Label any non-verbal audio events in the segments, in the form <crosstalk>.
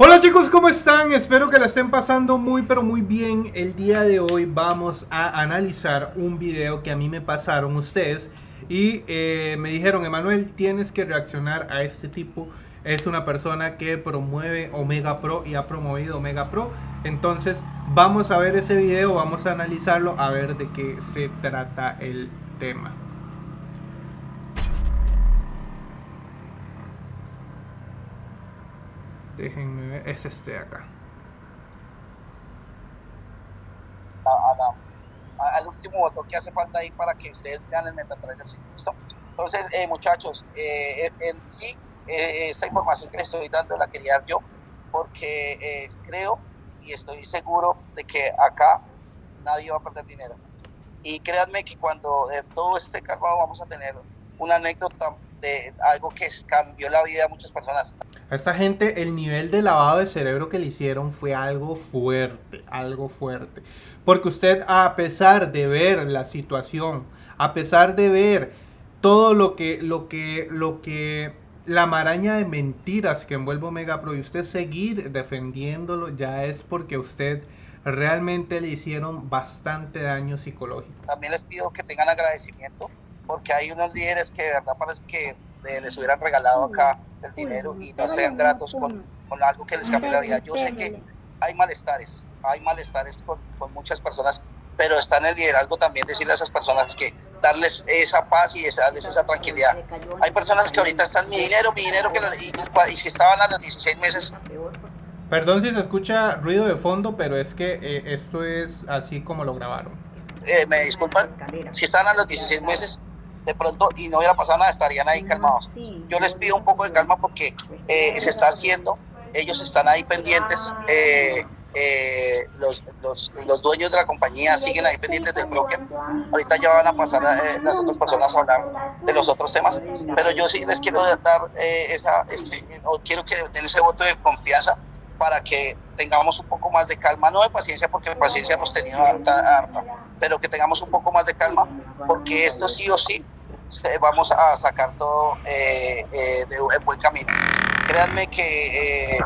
Hola chicos, ¿cómo están? Espero que la estén pasando muy pero muy bien. El día de hoy vamos a analizar un video que a mí me pasaron ustedes y eh, me dijeron, Emanuel, tienes que reaccionar a este tipo. Es una persona que promueve Omega Pro y ha promovido Omega Pro. Entonces vamos a ver ese video, vamos a analizarlo, a ver de qué se trata el tema. Déjenme ver, es este de acá. al último voto que hace falta ahí para que ustedes vean el MetaTrader. ¿Listo? Entonces, eh, muchachos, eh, en sí, eh, esta información que les estoy dando la quería dar yo, porque creo y estoy seguro de que acá nadie va a perder dinero. Y créanme que cuando todo esté calmado vamos a tener una anécdota de algo que cambió la vida de muchas personas. A esta gente el nivel de lavado de cerebro que le hicieron fue algo fuerte, algo fuerte. Porque usted a pesar de ver la situación, a pesar de ver todo lo que, lo que, lo que, la maraña de mentiras que envuelve Omega Pro y usted seguir defendiéndolo ya es porque usted realmente le hicieron bastante daño psicológico. También les pido que tengan agradecimiento porque hay unos líderes que de verdad parece que les hubieran regalado acá el dinero y no sean gratos con, con algo que les cambie la vida. Yo sé que hay malestares, hay malestares con, con muchas personas, pero está en el liderazgo también decirle a esas personas que darles esa paz y darles esa tranquilidad. Hay personas que ahorita están mi dinero, mi dinero, que y, y, si estaban a los 16 meses. Perdón si se escucha ruido de fondo, pero es que eh, esto es así como lo grabaron. Eh, me disculpan, si estaban a los 16 meses, de pronto y no hubiera pasado nada, estarían ahí calmados. Yo les pido un poco de calma porque eh, se está haciendo, ellos están ahí pendientes, eh, eh, los, los, los, dueños de la compañía siguen ahí pendientes del bloque. Ahorita ya van a pasar las otras personas a hablar de los otros temas, pero yo sí les quiero dar esa, este, quiero que den ese voto de confianza para que tengamos un poco más de calma, no de paciencia, porque paciencia hemos tenido harta, pero que tengamos un poco más de calma, porque esto sí o sí vamos a sacar todo eh, eh, de en buen camino. Créanme que eh,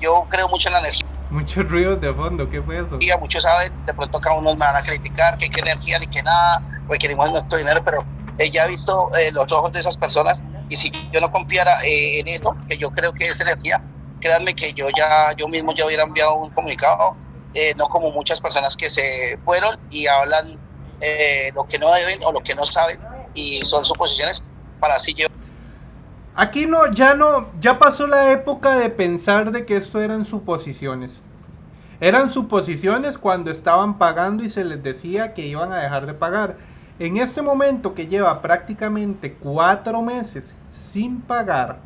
yo creo mucho en la energía. Muchos ruidos de fondo, ¿qué fue eso? Muchos saben, de pronto cada uno me van a criticar que qué energía ni que nada, requerimos nuestro dinero, pero ya he visto los ojos de esas personas y si yo no confiara en eso, que yo creo que es energía, créanme que yo ya, yo mismo ya hubiera enviado un comunicado, no como muchas personas que se fueron y hablan lo que no deben o lo que no saben y son suposiciones para así yo. Aquí no, ya no, ya pasó la época de pensar de que esto eran suposiciones. Eran suposiciones cuando estaban pagando y se les decía que iban a dejar de pagar. En este momento que lleva prácticamente cuatro meses sin pagar,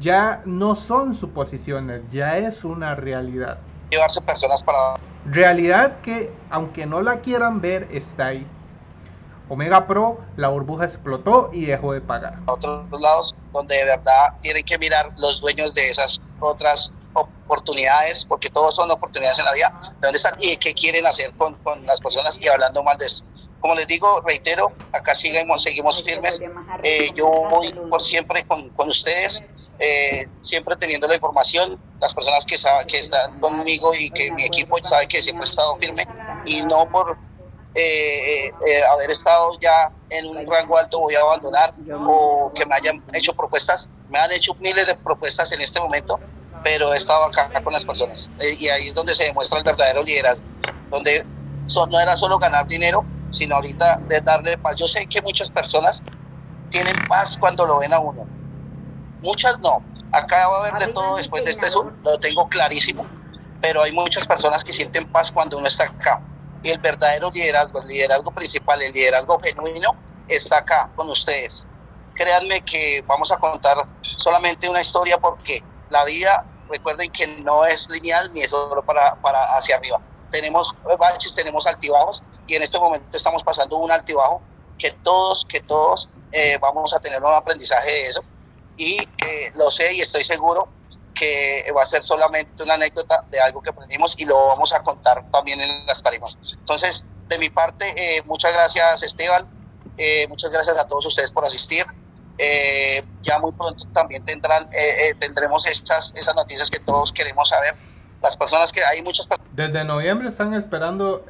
ya no son suposiciones, ya es una realidad. Llevarse personas para... Realidad que, aunque no la quieran ver, está ahí. Omega Pro, la burbuja explotó y dejó de pagar. Otros lados donde de verdad tienen que mirar los dueños de esas otras oportunidades, porque todos son oportunidades en la vida, de dónde están y qué quieren hacer con, con las personas y hablando mal de eso. Como les digo, reitero, acá seguimos, seguimos firmes. Eh, yo voy por siempre con, con ustedes, eh, siempre teniendo la información. Las personas que, saben, que están conmigo y que mi equipo sabe que siempre he estado firme y no por eh, eh, eh, haber estado ya en un rango alto voy a abandonar o que me hayan hecho propuestas. Me han hecho miles de propuestas en este momento, pero he estado acá con las personas. y ahí es donde se demuestra el verdadero liderazgo, donde no era solo ganar dinero, sino ahorita de darle paz. Yo sé que muchas personas tienen paz cuando lo ven a uno. Muchas no. Acá va a haber de todo después de este Zoom, lo tengo clarísimo. Pero hay muchas personas que sienten paz cuando uno está acá y el verdadero liderazgo, el liderazgo principal, el liderazgo genuino, está acá con ustedes. Créanme que vamos a contar solamente una historia porque la vida, recuerden que no es lineal ni es solo para, para hacia arriba. Tenemos baches, tenemos altibajos y en este momento estamos pasando un altibajo que todos, que todos eh, vamos a tener un aprendizaje de eso y lo sé y estoy seguro que va a ser solamente una anécdota de algo que aprendimos y lo vamos a contar también en las tarimas. Entonces, de mi parte, eh, muchas gracias Esteban, eh, muchas gracias a todos ustedes por asistir. Eh, ya muy pronto también tendrán, eh, tendremos estas, esas noticias que todos queremos saber. Las personas que hay muchas personas. Desde noviembre están esperando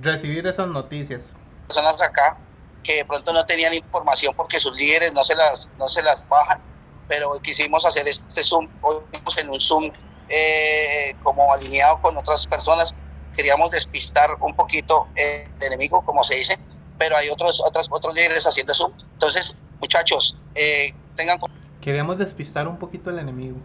recibir esas noticias. Personas acá que de pronto no tenían información porque sus líderes no se las, no se las bajan, pero quisimos hacer este Zoom, hoy en un Zoom como alineado con otras personas queríamos despistar un poquito el enemigo, como se dice, pero hay otros, otros, otros líderes haciendo eso. Entonces, muchachos, eh, tengan Queríamos despistar un poquito el enemigo.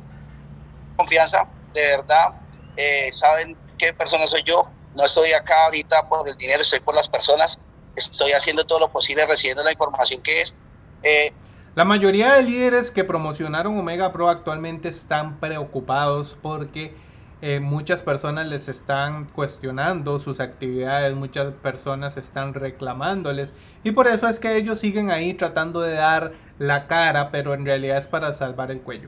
Confianza, de verdad, eh, saben qué persona soy yo. No estoy acá ahorita por el dinero, estoy por las personas. Estoy haciendo todo lo posible, recibiendo la información que es. Eh, la mayoría de líderes que promocionaron Omega Pro actualmente están preocupados porque eh, muchas personas les están cuestionando sus actividades, muchas personas están reclamándoles y por eso es que ellos siguen ahí tratando de dar la cara, pero en realidad es para salvar el cuello.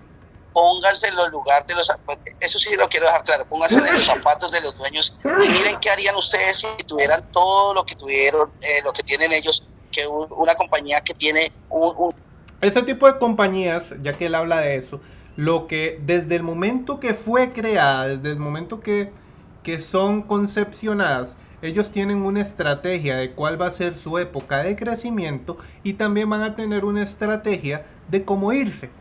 Pónganse en los lugares de los eso sí lo quiero dejar claro, pónganse en los zapatos de los dueños y miren qué harían ustedes si tuvieran todo lo que tuvieron, eh, lo que tienen ellos, que una compañía que tiene un... Ese tipo de compañías, ya que él habla de eso, lo que desde el momento que fue creada, desde el momento que, que son concepcionadas, ellos tienen una estrategia de cuál va a ser su época de crecimiento y también van a tener una estrategia de cómo irse.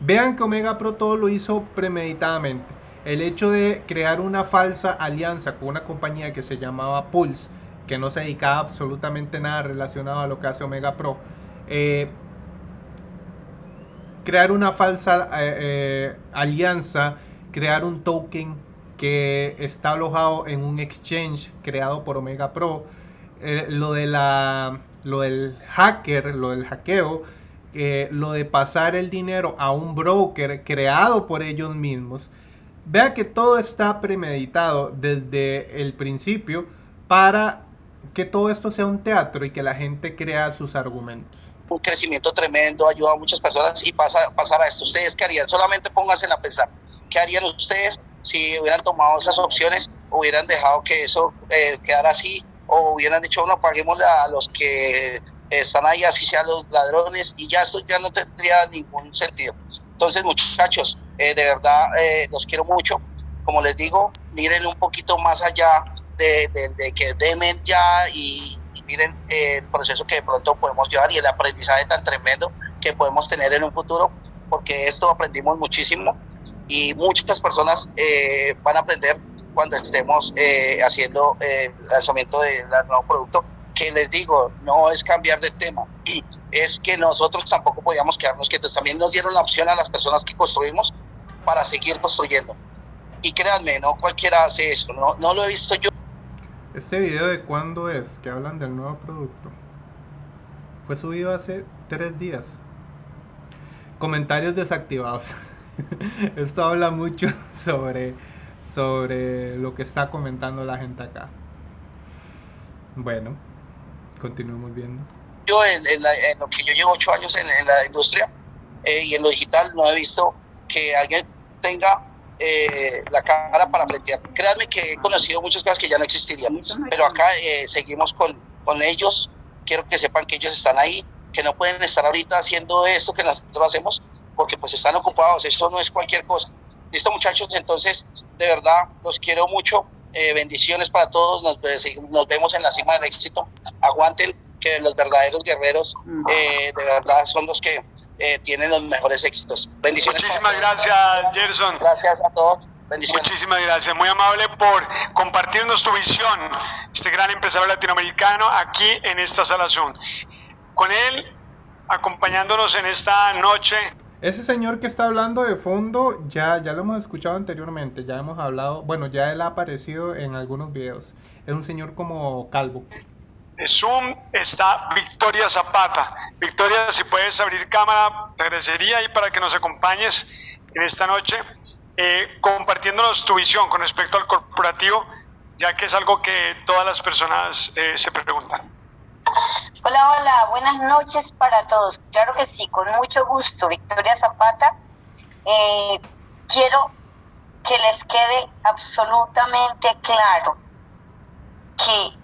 Vean que Omega Pro todo lo hizo premeditadamente. El hecho de crear una falsa alianza con una compañía que se llamaba Pulse, que no se dedicaba absolutamente nada relacionado a lo que hace Omega Pro, eh, crear una falsa eh, eh, alianza, crear un token que está alojado en un exchange creado por Omega Pro, eh, lo, de la, lo del hacker, lo del hackeo, lo de pasar el dinero a un broker creado por ellos mismos. Vea que todo está premeditado desde el principio para que todo esto sea un teatro y que la gente crea sus argumentos un crecimiento tremendo, ayuda a muchas personas y pasa, pasar a esto. ¿Ustedes qué harían? Solamente pónganse a pensar. ¿Qué harían ustedes si hubieran tomado esas opciones? ¿Hubieran dejado que eso eh, quedara así? ¿O hubieran dicho, no, paguémosle a los que están ahí, así sean los ladrones? Y ya esto ya no tendría ningún sentido. Entonces, muchachos, eh, de verdad eh, los quiero mucho. Como les digo, miren un poquito más allá de, de que demen ya y, miren eh, el proceso que de pronto podemos llevar y el aprendizaje tan tremendo que podemos tener en un futuro, porque esto aprendimos muchísimo y muchas personas eh, van a aprender cuando estemos eh, haciendo el lanzamiento del nuevo producto, que les digo, no es cambiar de tema, <clears throat> es que nosotros tampoco podíamos quedarnos quietos, también nos dieron la opción a las personas que construimos para seguir construyendo. Y créanme, no cualquiera hace eso, no, no lo he visto yo ¿Este video de cuándo es? Que hablan del nuevo producto. Fue subido hace tres días. Comentarios desactivados. <laughs> Esto habla mucho <laughs> sobre, sobre lo que está comentando la gente acá. Bueno, continuemos viendo. Yo en, lo que yo llevo ocho años en, la industria eh, y en lo digital no he visto que alguien tenga eh, la cara para plantear. Créanme que he conocido muchas cosas que ya no existirían, pero acá eh, seguimos con, con ellos. Quiero que sepan que ellos están ahí, que no pueden estar ahorita haciendo esto que nosotros hacemos, porque pues están ocupados. Eso no es cualquier cosa. Listo, muchachos. Entonces, de verdad, los quiero mucho. Eh, bendiciones para todos. Nos, nos vemos en la cima del éxito. Aguanten que los verdaderos guerreros, de verdad, son los que eh, tienen los mejores éxitos. Bendiciones. Muchísimas gracias, Gerson. Gracias a todos. Bendiciones. Muchísimas gracias, muy amable por compartirnos tu visión, este gran empresario latinoamericano aquí en esta sala Zoom. Con él, acompañándonos en esta noche. Ese señor que está hablando de fondo, ya, ya lo hemos escuchado anteriormente, ya hemos hablado, bueno, ya él ha aparecido en algunos videos. Es un señor como calvo Zoom está Victoria Zapata. Victoria, si puedes abrir cámara, te agradecería ahí para que nos acompañes en esta noche, eh, compartiéndonos tu visión con respecto al corporativo, ya que es algo que todas las personas eh, se preguntan. Hola, hola, buenas noches para todos. Claro que sí, con mucho gusto, Victoria Zapata. Eh, quiero que les quede absolutamente claro que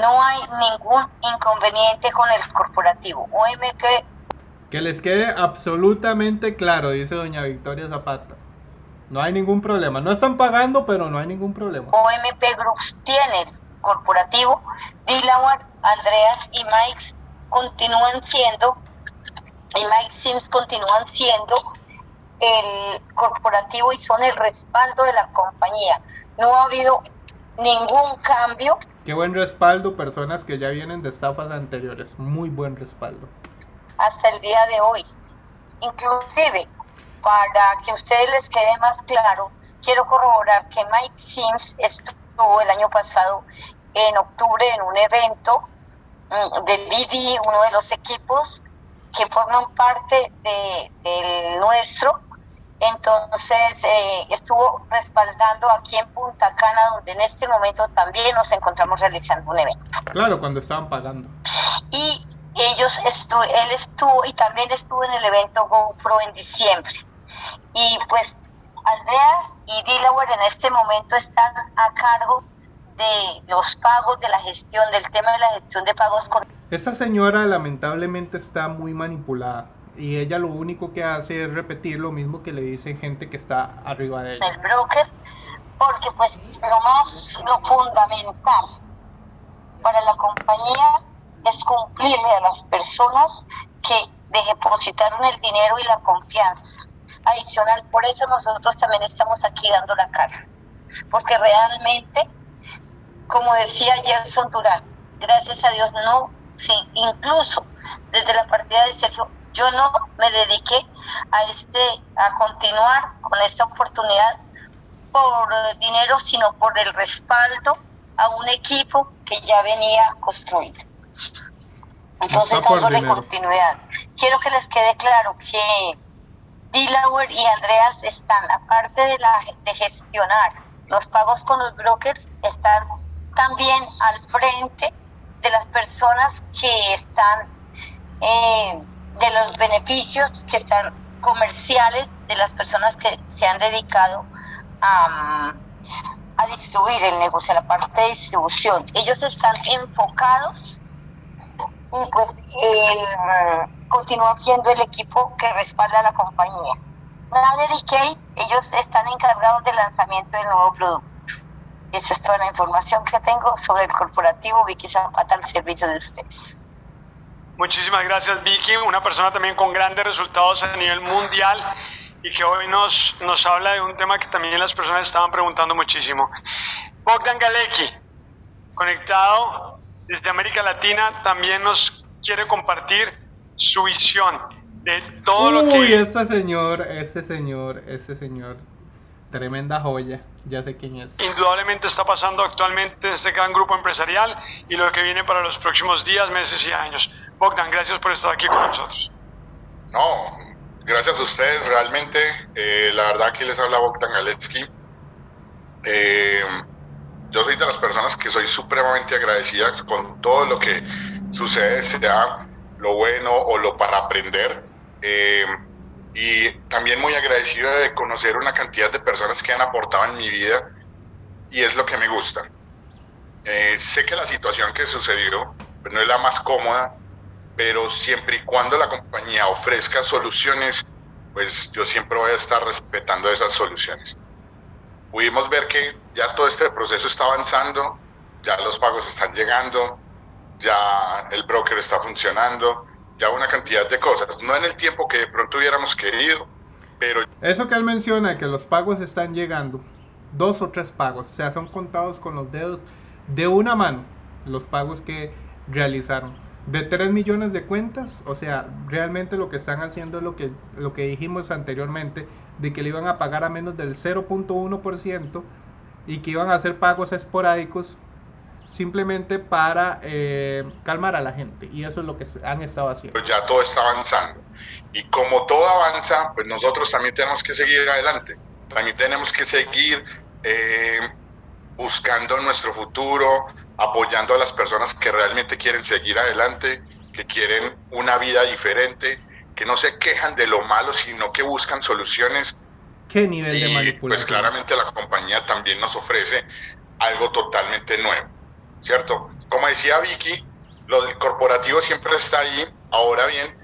no hay ningún inconveniente con el corporativo. OMG Que les quede absolutamente claro, dice doña Victoria Zapata. No hay ningún problema. No están pagando, pero no hay ningún problema. OMP Groups tiene corporativo. Dilawar, Andreas y Mike continúan siendo, y Mike Sims continúan siendo el corporativo y son el respaldo de la compañía. No ha habido ningún cambio. Qué buen respaldo, personas que ya vienen de estafas anteriores. Muy buen respaldo. Hasta el día de hoy. Inclusive, para que a ustedes les quede más claro, quiero corroborar que Mike Sims estuvo el año pasado en octubre en un evento mm, del Didi, uno de los equipos que forman parte de, del nuestro. Entonces eh, estuvo respaldando aquí en Punta Cana, donde en este momento también nos encontramos realizando un evento. Claro, cuando estaban pagando. Y ellos estuvo, él estuvo y también estuvo en el evento GoPro en diciembre. Y pues Andreas y Delaware en este momento están a cargo de los pagos, de la gestión, del tema de la gestión de pagos. Con... Esa señora lamentablemente está muy manipulada y ella lo único que hace es repetir lo mismo que le dicen gente que está arriba de ella. El broker, porque pues lo más, lo fundamental para la compañía es cumplirle a las personas que depositaron el dinero y la confianza adicional. Por eso nosotros también estamos aquí dando la cara. Porque realmente, como decía Gerson Durán, gracias a Dios no, sí, incluso desde la partida de Sergio, yo no me dediqué a este, a continuar con esta oportunidad por dinero, sino por el respaldo a un equipo que ya venía construido. Entonces, dándole continuidad. Quiero que les quede claro que Delaware y Andreas están, aparte de, la, de gestionar los pagos con los brokers, están también al frente de las personas que están, eh, de los beneficios que están comerciales de las personas que se han dedicado a, a distribuir el negocio, la parte de distribución. Ellos están enfocados y pues el continúa siendo el equipo que respalda a la compañía. Nader y Kate, ellos están encargados del lanzamiento del nuevo producto. Esa es toda la información que tengo sobre el corporativo Vicky Zapata al servicio de ustedes. Muchísimas gracias Vicky, una persona también con grandes resultados a nivel mundial y que hoy nos, nos habla de un tema que también las personas estaban preguntando muchísimo. Bogdan Galecki, conectado desde América Latina, también nos quiere compartir su visión de todo lo que... Uy, ese señor, ese señor, ese señor. Tremenda joya, ya sé quién es. Indudablemente está pasando actualmente este gran grupo empresarial y lo que viene para los próximos días, meses y años. Bogdan, gracias por estar aquí con nosotros. No, gracias a ustedes, realmente. Eh, la verdad que les habla Bogdan Galetsky. Eh, yo soy de las personas que soy supremamente agradecida con todo lo que sucede, sea lo bueno o lo para aprender. Eh, y también muy agradecido de conocer una cantidad de personas que han aportado en mi vida y es lo que me gusta. Sé que la situación que sucedió pues, no es la más cómoda, pero siempre y cuando la compañía ofrezca soluciones, pues yo siempre voy a estar respetando esas soluciones. Pudimos ver que ya todo este proceso está avanzando, ya los pagos están llegando, ya el broker está funcionando, ya una cantidad de cosas. No en el tiempo que de pronto hubiéramos querido, pero... Eso que él menciona, que los pagos están llegando, dos o tres pagos, o sea, son contados con los dedos de una mano los pagos que realizaron. De 3 millones de cuentas, o sea, realmente lo que están haciendo es lo que, lo que dijimos anteriormente, de que le iban a pagar a menos del 0.1% y que iban a hacer pagos esporádicos simplemente para eh, calmar a la gente. Y eso es lo que han estado haciendo. Pues ya todo está avanzando. Y como todo avanza, pues nosotros también tenemos que seguir adelante. También tenemos que seguir eh, buscando nuestro futuro, apoyando a las personas que realmente quieren seguir adelante, que quieren una vida diferente, que no se quejan de lo malo, sino que buscan soluciones. ¿Qué nivel de Pues manipulación? claramente la compañía también nos ofrece algo totalmente nuevo. ¿cierto? Como decía Vicky, lo del corporativo siempre está ahí. Ahora bien,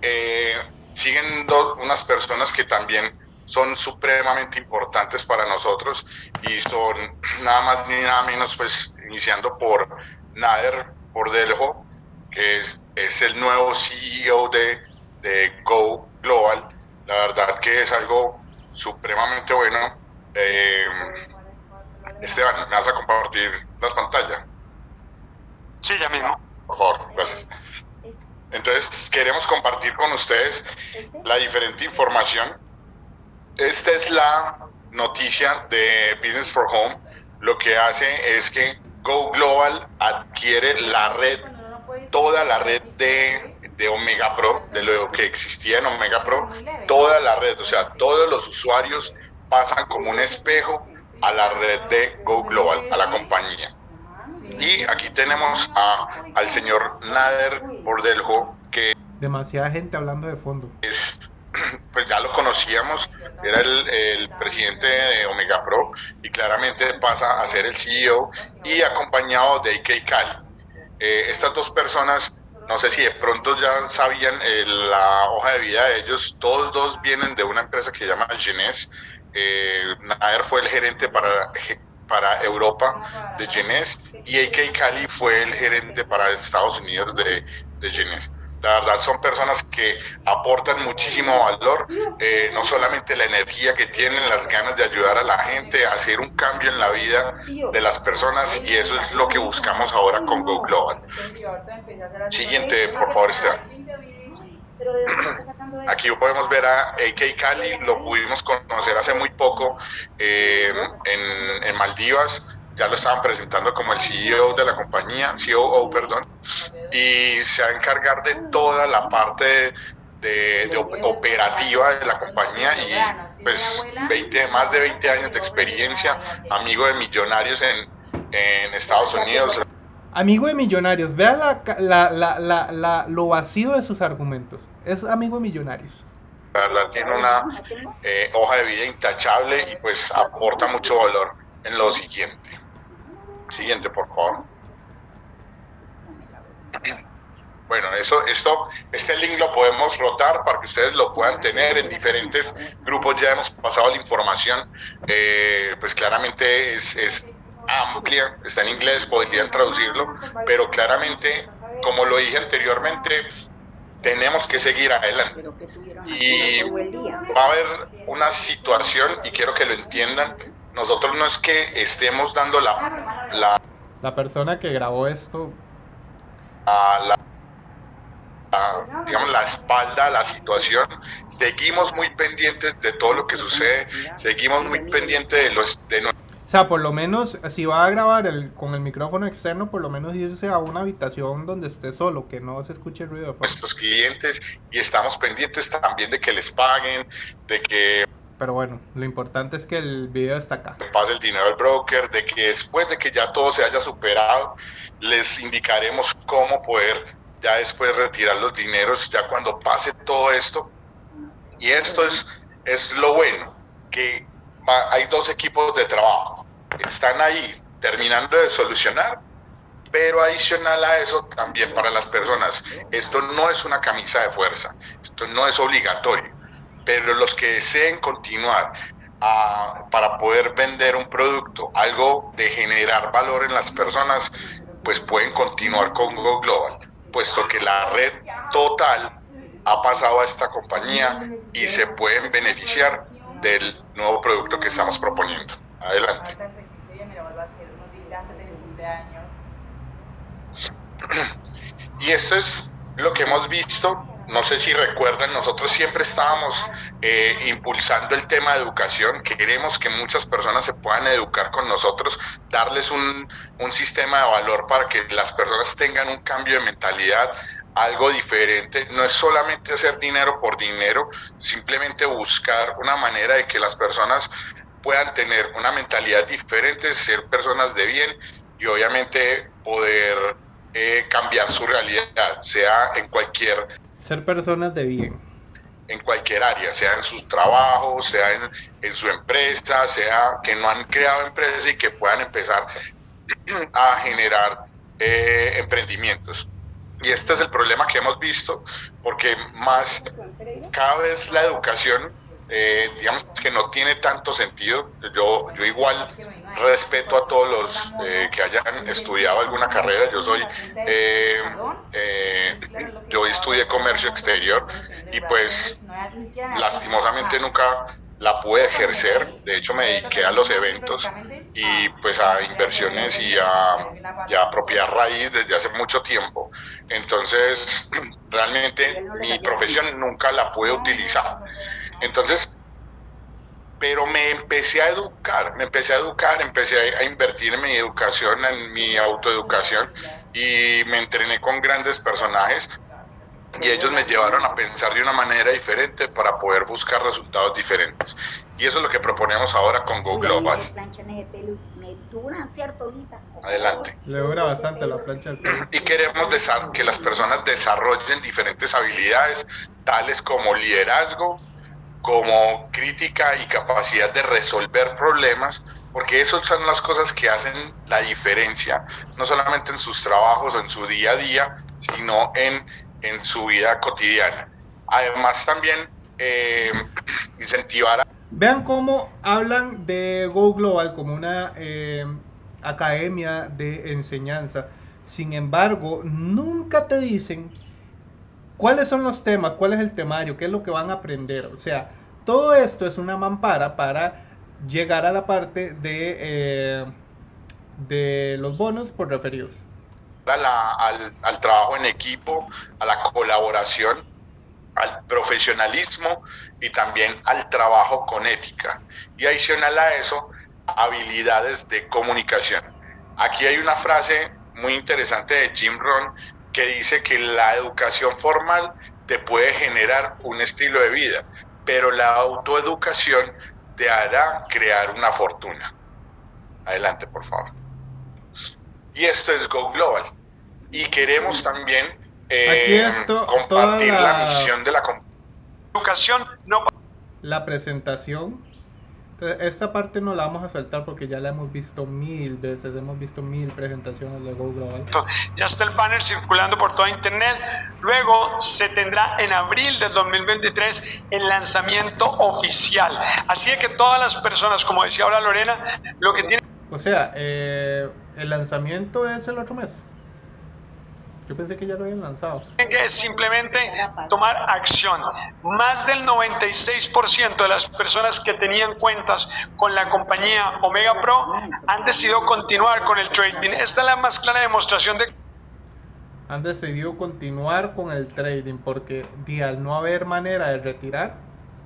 eh, siguen dos, unas personas que también son supremamente importantes para nosotros y son nada más ni nada menos pues iniciando por Nader Deljo que es, es, el nuevo CEO de, de Go Global. La verdad que es algo supremamente bueno. Eh, Esteban, ¿me vas a compartir las pantallas? Sí, ya mismo. Por favor, gracias. Entonces, queremos compartir con ustedes la diferente información. Esta es la noticia de Business for Home. Lo que hace es que Go Global adquiere la red, toda la red de, de Omega Pro, de lo que existía en Omega Pro, toda la red, o sea, todos los usuarios pasan como un espejo a la red de Go Global, a la compañía. Y aquí tenemos a, al señor Nader Bordeljo, que... Demasiada gente hablando de fondo. Es, pues ya lo conocíamos, era el, el, presidente de Omega Pro y claramente pasa a ser el CEO y acompañado de IK Cali. Eh, estas dos personas, no sé si de pronto ya sabían eh, la hoja de vida de ellos, todos dos vienen de una empresa que se llama Genes, eh, Nader fue el gerente para, para Europa de Genes y AK Cali fue el gerente para Estados Unidos de, de Genes. La verdad son personas que aportan muchísimo valor, eh, no solamente la energía que tienen, las ganas de ayudar a la gente, hacer un cambio en la vida de las personas y eso es lo que buscamos ahora con Go Global. Siguiente, por favor, Esteban. Aquí podemos ver a AK Cali, lo pudimos conocer hace muy poco eh, en, en, Maldivas, ya lo estaban presentando como el CEO de la compañía, COO, perdón, y se va a encargar de toda la parte de, de operativa de la compañía y pues 20, más de 20 años de experiencia, amigo de millonarios en, en Estados Unidos. Amigo de millonarios, vea la, la, la, lo vacío de sus argumentos es amigo de Millonarios. La verdad tiene una eh, hoja de vida intachable y pues aporta mucho valor en lo siguiente. Siguiente, por favor. Bueno, eso, esto, este link lo podemos rotar para que ustedes lo puedan tener en diferentes grupos. Ya hemos pasado la información, eh, pues claramente es, es amplia, está en inglés, podrían traducirlo, pero claramente, como lo dije anteriormente, tenemos que seguir adelante. Y va a haber una situación, y quiero que lo entiendan, nosotros no es que estemos dando la... La, la persona que grabó esto... A la, digamos, la espalda a la situación. Seguimos muy pendientes de todo lo que sucede, seguimos muy pendientes de, los, de o sea, por lo menos, si va a grabar el, con el micrófono externo, por lo menos irse a una habitación donde esté solo, que no se escuche ruido de Nuestros clientes y estamos pendientes también de que les paguen, de que... Pero bueno, lo importante es que el video está acá. Pase el dinero al broker, de que después de que ya todo se haya superado, les indicaremos cómo poder ya después retirar los dineros, ya cuando pase todo esto. Y esto es, es lo bueno, que hay dos equipos de trabajo están ahí terminando de solucionar, pero adicional a eso también para las personas, esto no es una camisa de fuerza, esto no es obligatorio, pero los que deseen continuar ah, para poder vender un producto, algo de generar valor en las personas, pues pueden continuar con Go Global, puesto que la red total ha pasado a esta compañía y se pueden beneficiar del nuevo producto que estamos proponiendo. Adelante. <clears throat> Y esto es lo que hemos visto. No sé si recuerdan, nosotros siempre estábamos eh, impulsando el tema de educación. Queremos que muchas personas se puedan educar con nosotros, darles un, un sistema de valor para que las personas tengan un cambio de mentalidad, algo diferente. No es solamente hacer dinero por dinero, simplemente buscar una manera de que las personas puedan tener una mentalidad diferente, ser personas de bien y obviamente poder eh, cambiar su realidad, sea en cualquier... Ser personas de bien. En cualquier área, sea en sus trabajos, sea en, en su empresa, sea que no han creado empresa y que puedan empezar <clears throat> a generar eh, emprendimientos. y este es el problema que hemos visto, porque más cada vez la educación eh, digamos que no tiene tanto sentido. Yo, yo igual respeto a todos los eh, que hayan estudiado alguna carrera. Yo soy, eh, yo estudié comercio exterior y pues lastimosamente nunca la pude ejercer. De hecho me dediqué a los eventos y pues a inversiones y a, y a propiedad raíz desde hace mucho tiempo. Entonces <clears throat> realmente mi profesión nunca la pude utilizar. Entonces, pero me empecé a educar, me empecé a educar, empecé a, invertir en mi educación, en mi autoeducación y me entrené con grandes personajes y ellos me llevaron a pensar de una manera diferente para poder buscar resultados diferentes. Y eso es lo que proponemos ahora con Go Global. Adelante. Le dura bastante la plancha del pelo. Y queremos que las personas desarrollen diferentes habilidades, tales como liderazgo, como crítica y capacidad de resolver problemas, porque esas son las cosas que hacen la diferencia, no solamente en sus trabajos o en su día a día, sino en, en su vida cotidiana. Además también eh, incentivar a... Vean cómo hablan de Go Global como una eh, academia de enseñanza. Sin embargo, nunca te dicen cuáles son los temas, cuál es el temario, qué es lo que van a aprender. O sea, todo esto es una mampara para llegar a la parte de, eh, de los bonos por referidos. Al, al trabajo en equipo, a la colaboración, al profesionalismo y también al trabajo con ética. Y adicional a eso, habilidades de comunicación. Aquí hay una frase muy interesante de Jim Rohn que dice que la educación formal te puede generar un estilo de vida, pero la autoeducación te hará crear una fortuna. Adelante, por favor. Y esto es Go Global. Y queremos también eh, compartir la... misión de la educación. No... La presentación esta parte no la vamos a saltar porque ya la hemos visto mil veces, hemos visto mil presentaciones de Go Global. Ya está el banner circulando por toda internet. Luego se tendrá en abril del 2023 el lanzamiento oficial. Así que todas las personas, como decía ahora Lorena, lo que tienen... O sea, eh, el lanzamiento es el otro mes. Yo pensé que ya lo habían lanzado. Que simplemente tomar acción. Más del 96% de las personas que tenían cuentas con la compañía Omega Pro han decidido continuar con el trading. Esta es la más clara demostración de han decidido continuar con el trading porque al no haber manera de retirar,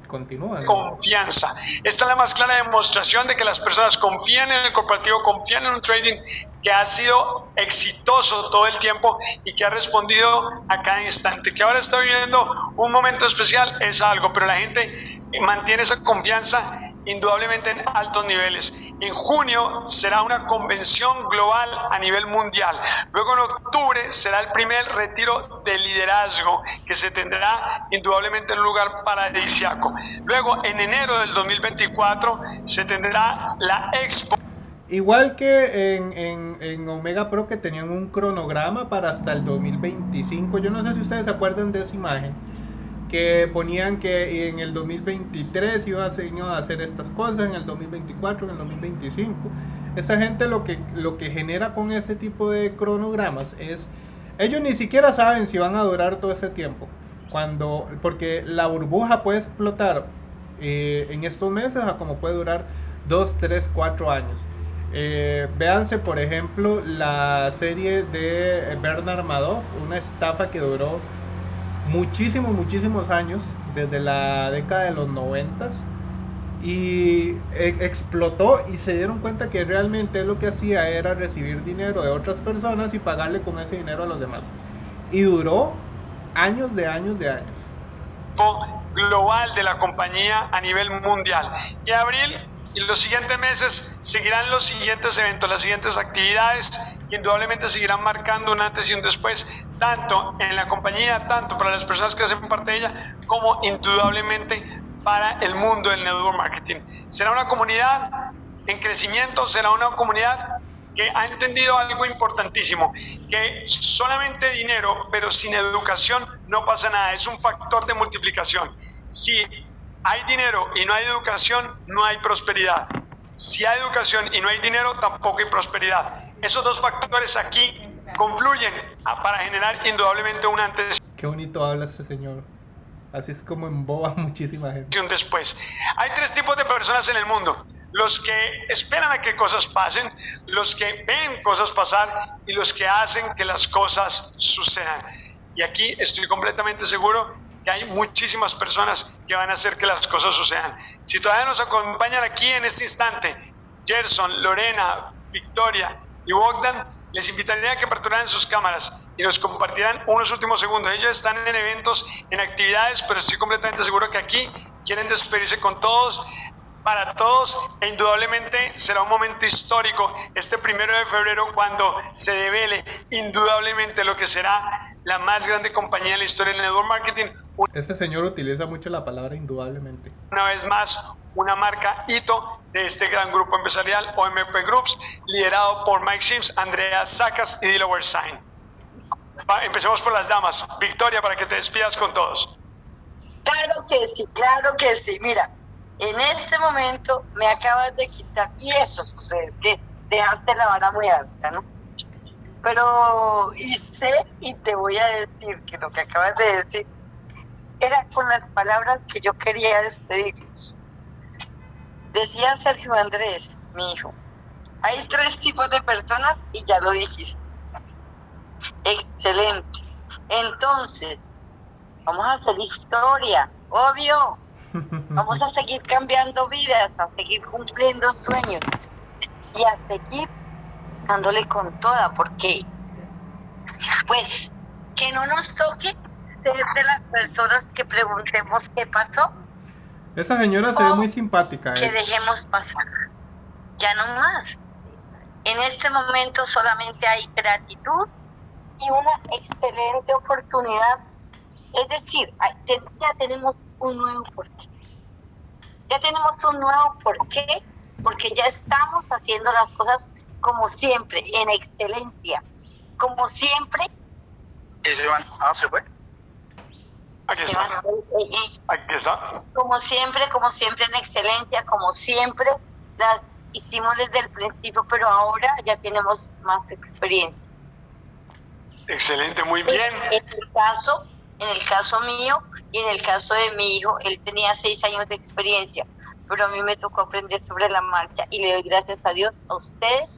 continúan. Confianza. Esta es la más clara demostración de que las personas confían en el corporativo, confían en un trading que ha sido exitoso todo el tiempo y que ha respondido a cada instante. Que ahora está viviendo un momento especial es algo, pero la gente mantiene esa confianza indudablemente en altos niveles. En junio será una convención global a nivel mundial. Luego en octubre será el primer retiro de liderazgo que se tendrá indudablemente en un lugar paradisiaco. Luego en enero del 2024 se tendrá la expo. Igual que en, en, en, Omega Pro que tenían un cronograma para hasta el 2025. Yo no sé si ustedes se acuerdan de esa imagen que ponían que en el 2023 iban a hacer estas cosas, en el 2024, en el 2025. Esa gente lo que, lo que genera con ese tipo de cronogramas es, ellos ni siquiera saben si van a durar todo ese tiempo. Cuando, porque la burbuja puede explotar eh, en estos meses a como puede durar 2, 3, 4 años. Eh, véanse, por ejemplo, la serie de Bernard Madoff, una estafa que duró muchísimos, muchísimos años, desde la década de los noventas, y e, explotó y se dieron cuenta que realmente lo que hacía era recibir dinero de otras personas y pagarle con ese dinero a los demás. Y duró años de años de años. Global de la compañía a nivel mundial. Y abril y los siguientes meses seguirán los siguientes eventos, las siguientes actividades indudablemente seguirán marcando un antes y un después, tanto en la compañía, tanto para las personas que hacen parte de ella, como indudablemente para el mundo del network marketing. Será una comunidad en crecimiento, será una comunidad que ha entendido algo importantísimo, que solamente dinero, pero sin educación no pasa nada, es un factor de multiplicación. Si hay dinero y no hay educación, no hay prosperidad. Si hay educación y no hay dinero, tampoco hay prosperidad. Esos dos factores aquí confluyen para generar indudablemente un antes. Qué bonito habla ese señor. Así es como emboba <laughs> muchísima gente. Después, hay tres tipos de personas en el mundo los que esperan a que cosas pasen, los que ven cosas pasar y los que hacen que las cosas sucedan. Y aquí estoy completamente seguro que hay muchísimas personas que van a hacer que las cosas sucedan. Si todavía nos acompañan aquí en este instante, Gerson, Lorena, Victoria y Bogdan, les invitaría a que aperturaran sus cámaras y nos compartieran unos últimos segundos. Ellos están en eventos, en actividades, pero estoy completamente seguro que aquí quieren despedirse con todos para todos e indudablemente será un momento histórico este primero de febrero cuando se devele indudablemente lo que será la más grande compañía en la historia del network marketing. Este señor utiliza mucho la palabra indudablemente. Una vez más, una marca hito de este gran grupo empresarial OMP Groups, liderado por Mike Sims, Andrea Sacas y Delaware Sign. Empecemos por las damas. Victoria, para que te despidas con todos. Claro que sí, claro que sí. Mira, en este momento me acabas de quitar, y eso es que dejaste la vara muy alta, ¿no? Pero, y sé, y te voy a decir que lo que acabas de decir era con las palabras que yo quería despedirnos. Decía Sergio Andrés, mi hijo, hay tres tipos de personas y ya lo dijiste. Excelente. Entonces, vamos a hacer historia, obvio Vamos a seguir cambiando vidas, a seguir cumpliendo sueños y a seguir dándole con toda, porque pues que no nos toque ser de las personas que preguntemos qué pasó. Esa señora se ve muy simpática. Que dejemos pasar. Ya no más. En este momento solamente hay gratitud y una excelente oportunidad. Es decir, ya tenemos un nuevo porqué. Ya tenemos un nuevo porqué, porque ya estamos haciendo las cosas como siempre, en excelencia. Como siempre. Ah, se fue. Aquí está. Aquí está. Como siempre, como siempre en excelencia, como siempre las hicimos desde el principio, pero ahora ya tenemos más experiencia. Excelente, muy bien. En el caso, en el caso mío, y en el caso de mi hijo, él tenía seis años de experiencia, pero a mí me tocó aprender sobre la marcha y le doy gracias a Dios, a ustedes,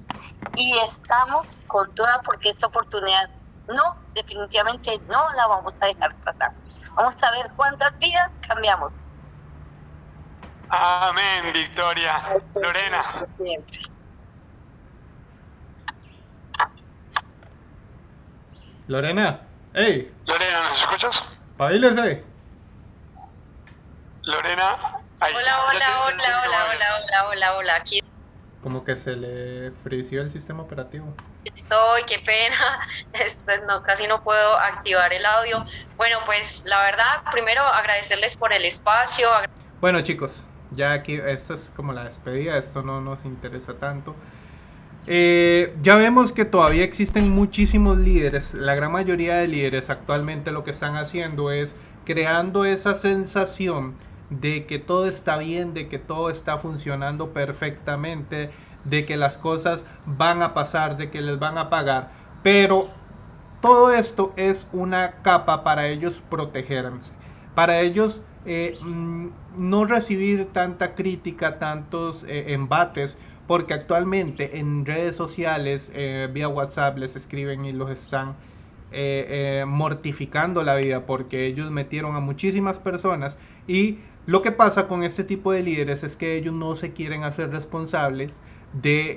y estamos con toda porque esta oportunidad no, definitivamente no la vamos a dejar pasar. Vamos a ver cuántas vidas cambiamos. Amén, Victoria. Lorena. Lorena, ¡Ey! Lorena, ¿nos escuchas? Paílese. Lorena, ahí. Hola, hola, hola, hola, hola, hola, hola, hola, aquí. Como que se le frició el sistema operativo. Estoy, qué pena, <laughs> Esto, no, casi no puedo activar el audio. Bueno, pues la verdad, primero agradecerles por el espacio. Bueno chicos, ya aquí, esto es como la despedida, esto no nos interesa tanto. Eh, ya vemos que todavía existen muchísimos líderes, la gran mayoría de líderes actualmente lo que están haciendo es creando esa sensación de que todo está bien, de que todo está funcionando perfectamente, de que las cosas van a pasar, de que les van a pagar. Pero todo esto es una capa para ellos protegerse, para ellos eh, mm, no recibir tanta crítica, tantos eh, embates, porque actualmente en redes sociales, eh, vía WhatsApp, les escriben y los están mortificando la vida porque ellos metieron a muchísimas personas y lo que pasa con este tipo de líderes es que ellos no se quieren hacer responsables de,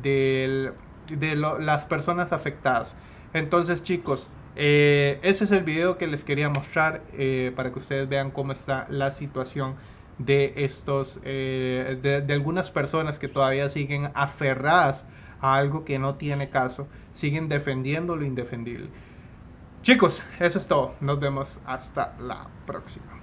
eh, de, las personas afectadas. Entonces chicos, eh, ese es el video que les quería mostrar eh, para que ustedes vean cómo está la situación de estos, de, de algunas personas que todavía siguen aferradas a algo que no tiene caso, siguen defendiendo lo indefendible. Chicos, eso es todo. Nos vemos hasta la próxima.